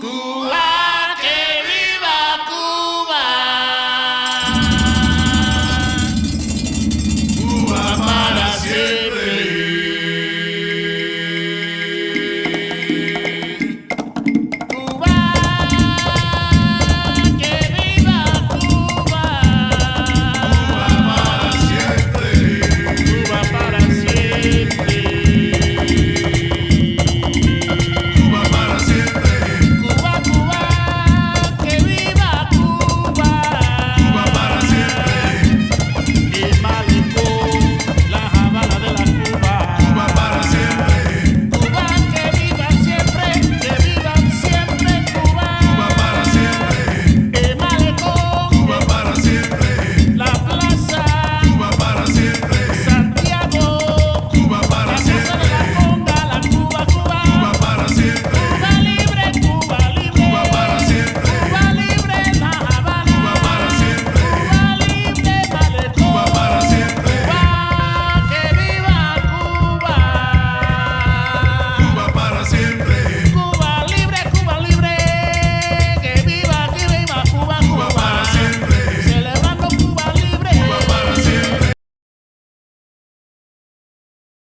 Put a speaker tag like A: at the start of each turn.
A: Good.